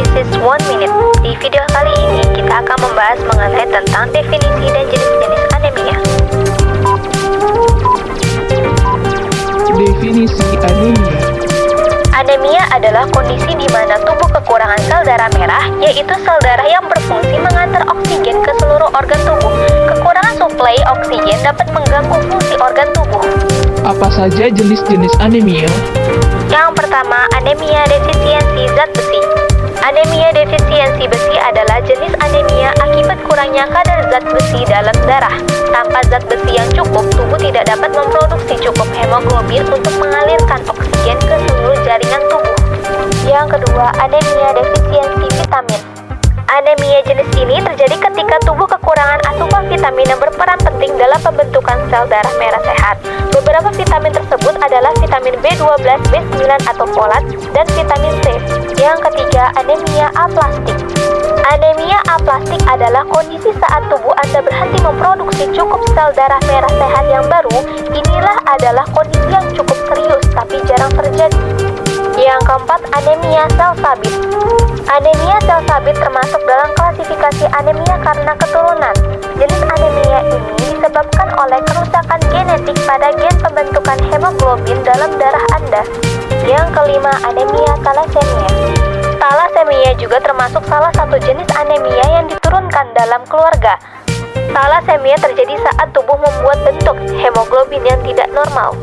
Bisnis One Minute. Di video kali ini kita akan membahas mengenai tentang definisi dan jenis-jenis anemia. Definisi anemia Anemia adalah kondisi di mana tubuh kekurangan sel darah merah, yaitu sel darah yang berfungsi mengantar oksigen ke seluruh organ tubuh. Kekurangan suplai oksigen dapat mengganggu fungsi organ tubuh. Apa saja jenis-jenis anemia? Yang pertama, anemia defisiensi zat besi Anemia defisiensi besi adalah jenis anemia akibat kurangnya kadar zat besi dalam darah. Tanpa zat besi yang cukup, tubuh tidak dapat memproduksi cukup hemoglobin untuk mengalirkan oksigen ke seluruh jaringan tubuh. Yang kedua, anemia defisiensi vitamin. Anemia jenis ini terjadi ketika tubuh kekurangan asupan vitamin yang berperan penting dalam pembentukan sel darah merah sehat. Beberapa vitamin tersebut adalah vitamin B12, B9 atau folat, dan vitamin C. Yang ketiga, anemia aplastik. Anemia aplastik adalah kondisi saat tubuh Anda berhenti memproduksi cukup sel darah merah sehat yang baru. Inilah adalah kondisi yang cukup serius tapi jarang terjadi. Yang keempat, anemia sel sabit. Anemia sel sabit termasuk dalam klasifikasi anemia karena keturunan. Jenis anemia ini disebabkan oleh kerusakan genetik pada gen pembentukan hemoglobin dalam darah Anda. Yang kelima, anemia thalassemia. Thalassemia juga termasuk salah satu jenis anemia yang diturunkan dalam keluarga. Thalassemia terjadi saat tubuh membuat bentuk hemoglobin yang tidak normal.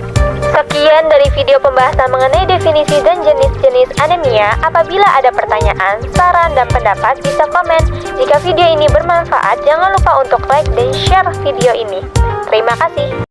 Sekian dari video pembahasan mengenai definisi dan jenis-jenis anemia. Apabila ada pertanyaan, saran, dan pendapat, bisa komen. Jika video ini bermanfaat, jangan lupa untuk like dan share video ini. Terima kasih.